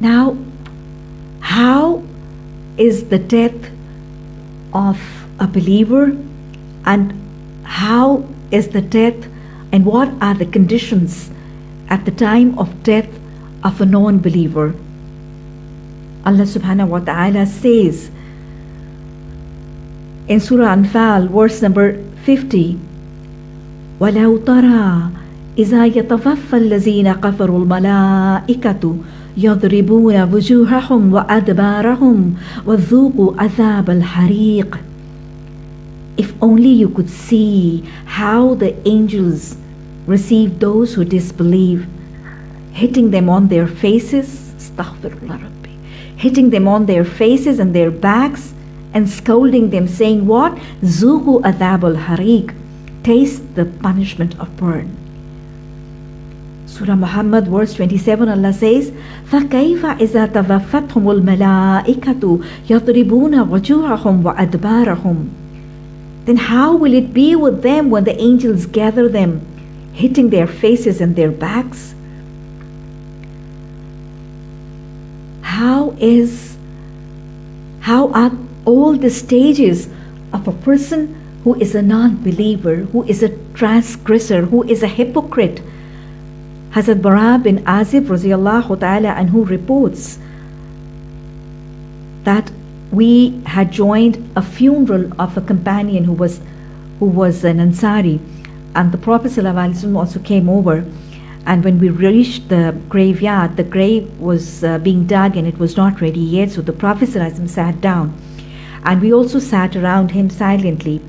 Now, how is the death of a believer and how is the death and what are the conditions at the time of death of a non believer? Allah subhanahu wa ta'ala says in Surah Anfal, verse number 50, ولو ترى إذا يتوفى الذين كفروا الملائكة يضربون وجوههم وأدبارهم وذوقوا عذاب الحريق If only you could see how the angels receive those who disbelieve, hitting them on their faces, astaghfirullah Rabbi, hitting them on their faces and their backs and scolding them, saying, What? Zuhu adab al harik, taste the punishment of burn. Surah Muhammad, verse 27, Allah says, فَكَيْفَ إِذَا تَوَفَّتْهُمُ الْمَلَائِكَةُ يَضْرِبُونَ وَجُوهَهُمْ وَأَدْبَارَهُمْ Then how will it be with them when the angels gather them, hitting their faces and their backs? How is, how are all the stages of a person who is a non-believer, who is a transgressor, who is a hypocrite, Hazrat Bara bin Azib ta'ala and who reports that we had joined a funeral of a companion who was who was an Ansari. And the Prophet also came over. And when we reached the graveyard the grave was uh, being dug and it was not ready yet. So the Prophet sat down. And we also sat around him silently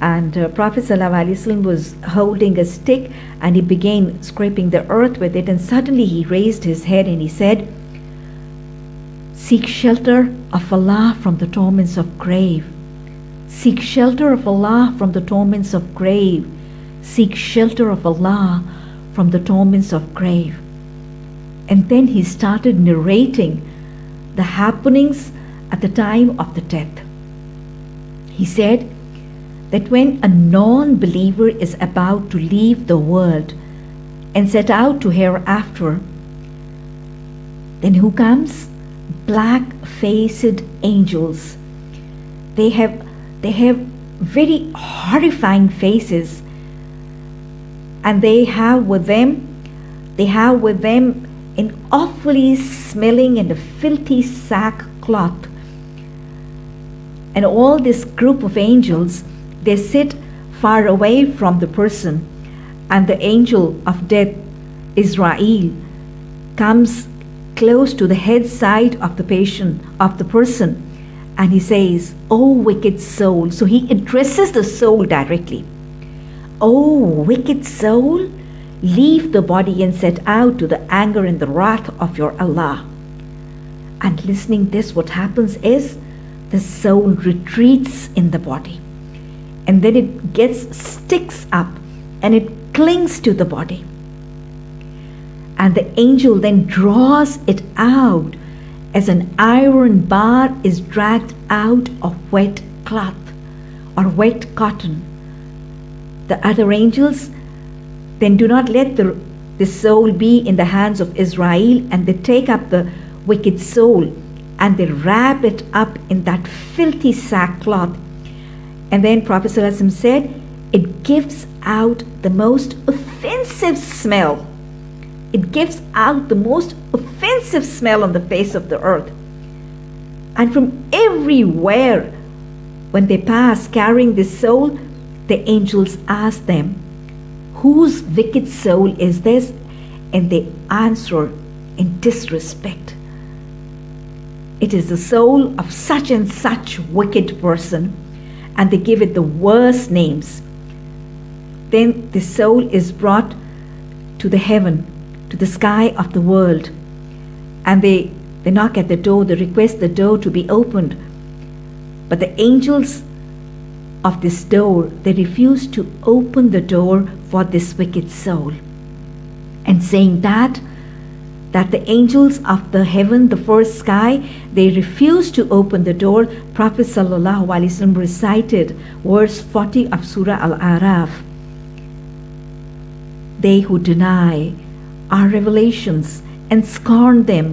and uh, Prophet ﷺ was holding a stick and he began scraping the earth with it and suddenly he raised his head and he said seek shelter of Allah from the torments of grave. Seek shelter of Allah from the torments of grave. Seek shelter of Allah from the torments of grave. And then he started narrating the happenings at the time of the death. He said that when a non believer is about to leave the world and set out to hereafter, then who comes? Black faced angels. They have they have very horrifying faces and they have with them they have with them an awfully smelling and a filthy sackcloth and all this group of angels they sit far away from the person, and the angel of death, Izrail, comes close to the head side of the patient, of the person, and he says, Oh, wicked soul. So he addresses the soul directly. Oh, wicked soul, leave the body and set out to the anger and the wrath of your Allah. And listening this, what happens is the soul retreats in the body and then it gets sticks up and it clings to the body. And the angel then draws it out as an iron bar is dragged out of wet cloth or wet cotton. The other angels then do not let the, the soul be in the hands of Izrail and they take up the wicked soul and they wrap it up in that filthy sackcloth and then Prophet said, it gives out the most offensive smell. It gives out the most offensive smell on the face of the earth. And from everywhere, when they pass carrying this soul, the angels ask them, Whose wicked soul is this? And they answer in disrespect. It is the soul of such and such wicked person and they give it the worst names. Then the soul is brought to the heaven, to the sky of the world, and they, they knock at the door, they request the door to be opened. But the angels of this door, they refuse to open the door for this wicked soul. And saying that, that the angels of the heaven, the first sky, they refused to open the door, Prophet ﷺ recited verse 40 of Surah Al Araf. They who deny our revelations and scorn them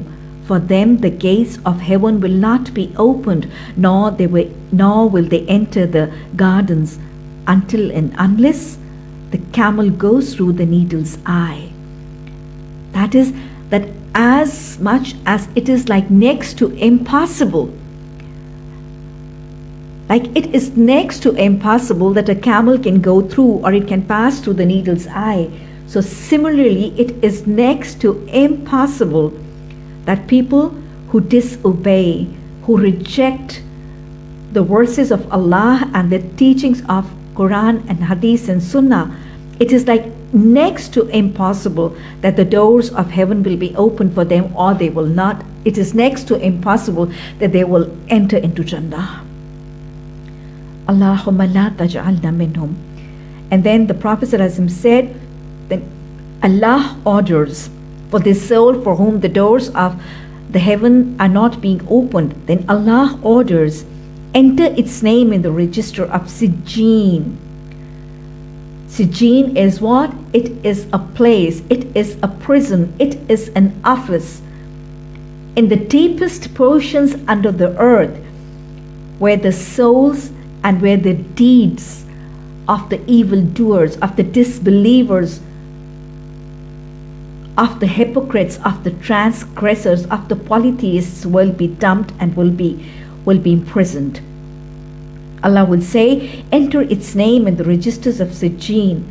For them the gates of heaven will not be opened, nor they will, nor will they enter the gardens until and unless the camel goes through the needle's eye. That is, that as much as it is like next to impossible, like it is next to impossible that a camel can go through or it can pass through the needle's eye. So, similarly, it is next to impossible that people who disobey, who reject the verses of Allah and the teachings of Quran and Hadith and Sunnah, it is like next to impossible that the doors of heaven will be open for them or they will not. It is next to impossible that they will enter into Jannah. Allahumma la taj'alna minhum. And then the Prophet said, then Allah orders for this soul for whom the doors of the heaven are not being opened, then Allah orders, enter its name in the register of Sijjin. Sijjin is what? It is a place, it is a prison, it is an office. In the deepest portions under the earth, where the souls and where the deeds of the evildoers, of the disbelievers, of the hypocrites, of the transgressors, of the polytheists will be dumped and will be will be imprisoned. Allah will say, enter its name in the registers of Sijjin,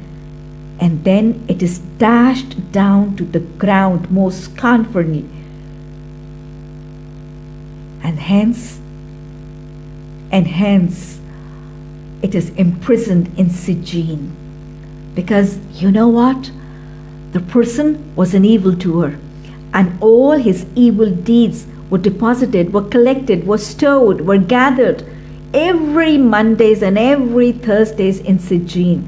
and then it is dashed down to the ground most scornfully. And hence, and hence, it is imprisoned in Sijjin. Because you know what? The person was an evildoer, and all his evil deeds were deposited, were collected, were stored, were gathered every Mondays and every Thursdays in Sijjin.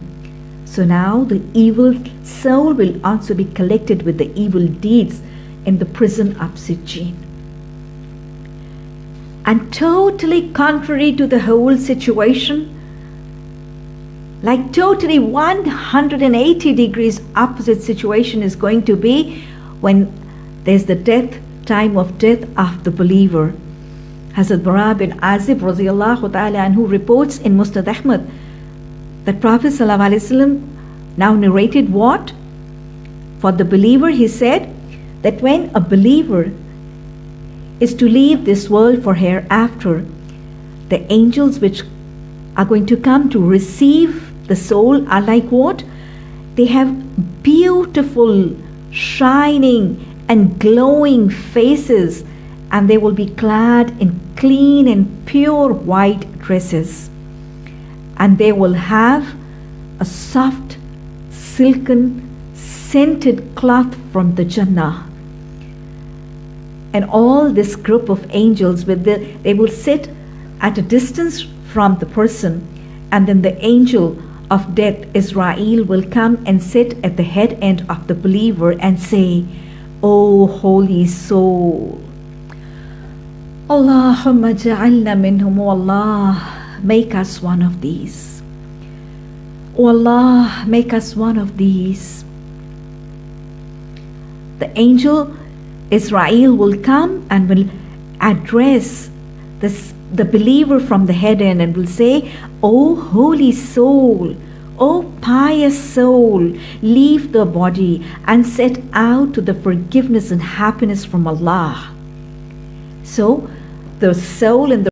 So now the evil soul will also be collected with the evil deeds in the prison of Sijjin. And totally contrary to the whole situation, like totally 180 degrees opposite situation is going to be when there's the death time of death of the believer. Hazrat Bara bin Azib ta'ala anhu reports in Musnad Ahmad that Prophet ﷺ now narrated what? For the believer, he said that when a believer is to leave this world for hereafter, the angels which are going to come to receive the soul are like what? They have beautiful, shining, and glowing faces, and they will be clad in clean and pure white dresses. And they will have a soft, silken, scented cloth from the Jannah. And all this group of angels, with the, they will sit at a distance from the person, and then the angel of death, Izrail will come and sit at the head end of the believer and say, O holy soul, Allahumma ja'alna minhum, Allah, make us one of these. O Allah, make us one of these. The angel Izrail will come and will address this the believer from the heaven and will say, O holy soul, O pious soul, leave the body and set out to the forgiveness and happiness from Allah. So, the soul and the